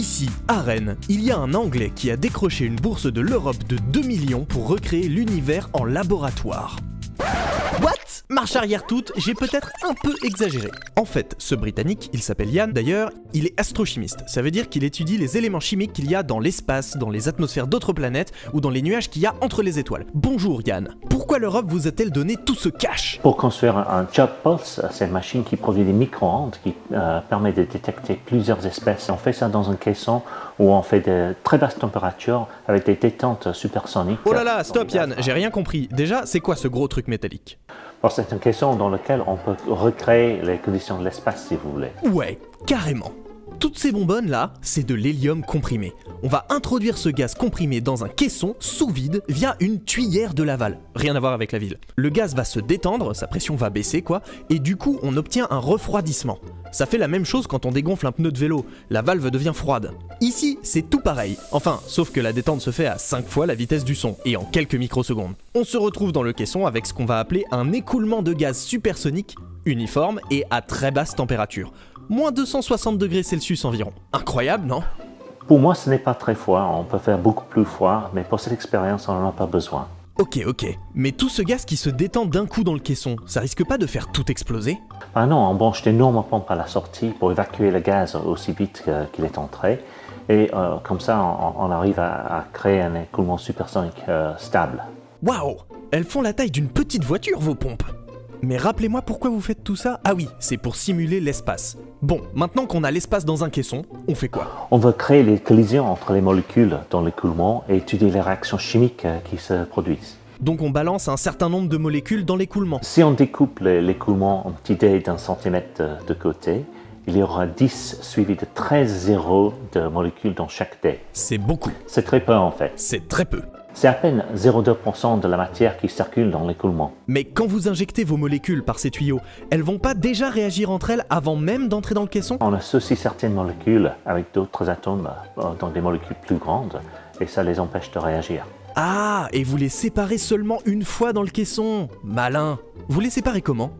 Ici, à Rennes, il y a un Anglais qui a décroché une bourse de l'Europe de 2 millions pour recréer l'univers en laboratoire. Marche arrière toute, j'ai peut-être un peu exagéré. En fait, ce Britannique, il s'appelle Yann d'ailleurs, il est astrochimiste. Ça veut dire qu'il étudie les éléments chimiques qu'il y a dans l'espace, dans les atmosphères d'autres planètes ou dans les nuages qu'il y a entre les étoiles. Bonjour Yann, pourquoi l'Europe vous a-t-elle donné tout ce cash? Pour construire un Chop Pulse, c'est une machine qui produit des micro-ondes qui euh, permet de détecter plusieurs espèces. On fait ça dans un caisson où on fait de très basses températures avec des détentes supersoniques. Oh là là, stop Yann, j'ai rien compris. Déjà, c'est quoi ce gros truc métallique? Alors, c'est une caisson dans lequel on peut recréer les conditions de l'espace si vous voulez. Ouais, carrément. Toutes ces bonbonnes là, c'est de l'hélium comprimé. On va introduire ce gaz comprimé dans un caisson sous vide via une tuyère de Laval. Rien à voir avec la ville. Le gaz va se détendre, sa pression va baisser quoi, et du coup on obtient un refroidissement. Ça fait la même chose quand on dégonfle un pneu de vélo, la valve devient froide. Ici, c'est tout pareil. Enfin, sauf que la détente se fait à 5 fois la vitesse du son, et en quelques microsecondes. On se retrouve dans le caisson avec ce qu'on va appeler un écoulement de gaz supersonique, uniforme et à très basse température. Moins 260 degrés Celsius environ. Incroyable, non? Pour moi, ce n'est pas très froid. On peut faire beaucoup plus froid, mais pour cette expérience, on n'en a pas besoin. Ok, ok. Mais tout ce gaz qui se détend d'un coup dans le caisson, ça risque pas de faire tout exploser? Ah non, on branche d'énormes pompes à la sortie pour évacuer le gaz aussi vite qu'il est entré. Et euh, comme ça, on, on arrive à, à créer un écoulement supersonique euh, stable. Waouh Elles font la taille d'une petite voiture, vos pompes Mais rappelez-moi pourquoi vous faites tout ça Ah oui, c'est pour simuler l'espace. Bon, maintenant qu'on a l'espace dans un caisson, on fait quoi? On veut créer les collisions entre les molécules dans l'écoulement et étudier les réactions chimiques euh, qui se produisent. Donc on balance un certain nombre de molécules dans l'écoulement. Si on découpe le- l'écoulement en petits dés d'un centimètre de, de côté, il y aura 10 suivis de 13 zéros de molécules dans chaque dé. C'est beaucoup. C'est très peu en fait. C'est très peu. C'est à peine 0,2% de la matière qui circule dans l'écoulement. Mais quand vous injectez vos molécules par ces tuyaux, elles vont pas déjà réagir entre elles avant même d'entrer dans le caisson? On associe certaines molécules avec d'autres atomes euh, dans des molécules plus grandes et ça les empêche de réagir. Ah, et vous les séparez seulement une fois dans le caisson? Malin Vous les séparez comment?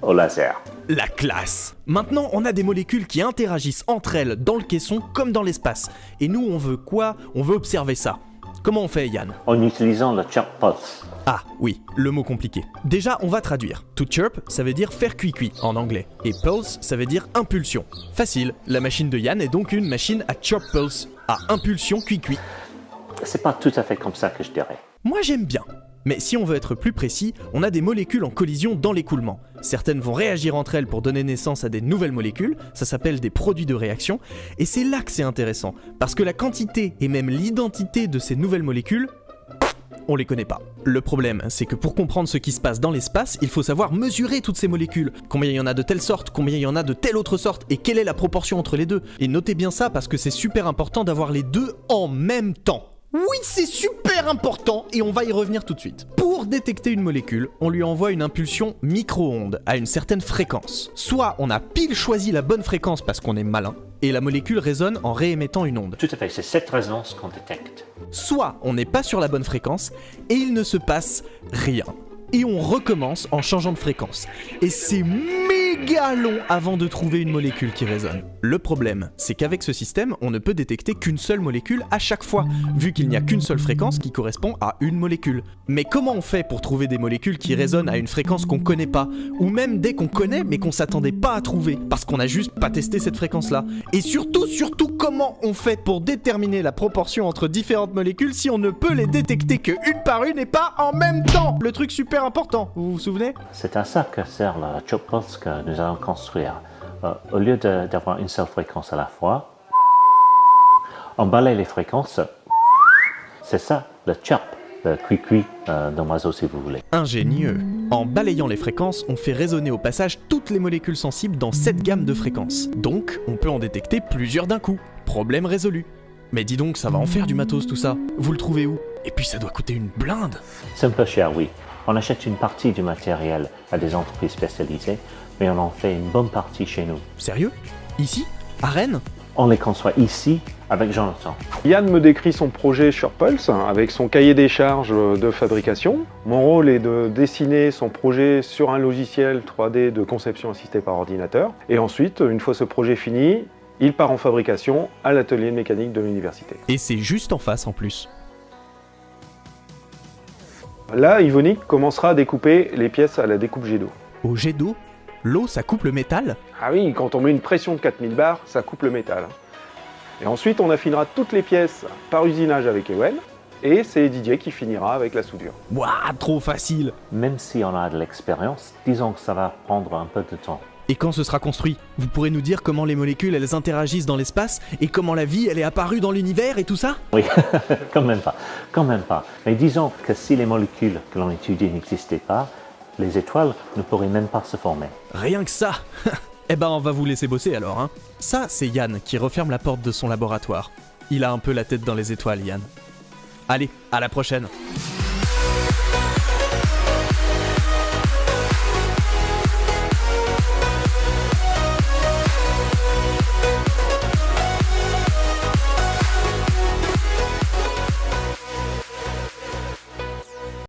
Au laser. La classe Maintenant, on a des molécules qui interagissent entre elles dans le caisson comme dans l'espace. Et nous, on veut quoi? On veut observer ça. Comment on fait, Yann En utilisant le chirp pulse. Ah, oui, le mot compliqué. Déjà, on va traduire. To chirp, ça veut dire faire cuit-cuit en anglais. Et pulse, ça veut dire impulsion. Facile, la machine de Yann est donc une machine à chirp pulse, à impulsion cuit-cuit. C'est pas tout à fait comme ça que je dirais. Moi j'aime bien. Mais si on veut être plus précis, on a des molécules en collision dans l'écoulement. Certaines vont réagir entre elles pour donner naissance à des nouvelles molécules, ça s'appelle des produits de réaction, et c'est là que c'est intéressant, parce que la quantité et même l'identité de ces nouvelles molécules, on les connaît pas. Le problème, c'est que pour comprendre ce qui se passe dans l'espace, il faut savoir mesurer toutes ces molécules. Combien il y en a de telle sorte, combien il y en a de telle autre sorte, et quelle est la proportion entre les deux. Et notez bien ça parce que c'est super important d'avoir les deux en même temps. Oui, c'est super important et on va y revenir tout de suite. Pour détecter une molécule, on lui envoie une impulsion micro-ondes à une certaine fréquence. Soit on a pile choisi la bonne fréquence parce qu'on est malin, et la molécule résonne en réémettant une onde. Tout à fait, c'est cette résonance qu'on détecte. Soit on n'est pas sur la bonne fréquence et il ne se passe rien. Et on recommence en changeant de fréquence. Et c'est méga long avant de trouver une molécule qui résonne. Le problème, c'est qu'avec ce système, on ne peut détecter qu'une seule molécule à chaque fois, vu qu'il n'y a qu'une seule fréquence qui correspond à une molécule. Mais comment on fait pour trouver des molécules qui résonnent à une fréquence qu'on connaît pas, ou même des qu'on connaît mais qu'on s'attendait pas à trouver, parce qu'on a juste pas testé cette fréquence-là? Et surtout, surtout, comment on fait pour déterminer la proportion entre différentes molécules si on ne peut les détecter que une par une et pas en même temps? Le truc super important, vous vous souvenez? C'est à ça que sert chirp pulse que nous allons construire. Euh, au lieu d'avoir une seule fréquence à la fois, on balaye les fréquences. C'est ça, le chirp, le cuicui euh, d'un oiseau si vous voulez. Ingénieux. En balayant les fréquences, on fait résonner au passage toutes les molécules sensibles dans cette gamme de fréquences. Donc, on peut en détecter plusieurs d'un coup. Problème résolu. Mais dis donc, ça va en faire du matos tout ça. Vous le trouvez où? Et puis ça doit coûter une blinde. C'est un peu cher, oui. On achète une partie du matériel à des entreprises spécialisées, mais on en fait une bonne partie chez nous. Sérieux? Ici? À Rennes? On les conçoit ici avec Jonathan. Yann me décrit son projet sur Pulse avec son cahier des charges de fabrication. Mon rôle est de dessiner son projet sur un logiciel 3D de conception assistée par ordinateur. Et ensuite, une fois ce projet fini, il part en fabrication à l'atelier de mécanique de l'université. Et c'est juste en face en plus. Là, Ivonic commencera à découper les pièces à la découpe jet d'eau. Au jet d'eau, l'eau ça coupe le métal Ah oui, quand on met une pression de 4000 bars, ça coupe le métal. Et ensuite, on affinera toutes les pièces par usinage avec Ewen, et c'est Didier qui finira avec la soudure. Waouh, trop facile Même si on a de l'expérience, disons que ça va prendre un peu de temps. Et quand ce sera construit, vous pourrez nous dire comment les molécules elles interagissent dans l'espace et comment la vie elle est apparue dans l'univers et tout ça? Oui, quand même pas, quand même pas. Mais disons que si les molécules que l'on étudie n'existaient pas, les étoiles ne pourraient même pas se former. Rien que ça Eh ben on va vous laisser bosser alors, hein. Ça, c'est Yann qui referme la porte de son laboratoire. Il a un peu la tête dans les étoiles, Yann. Allez, à la prochaine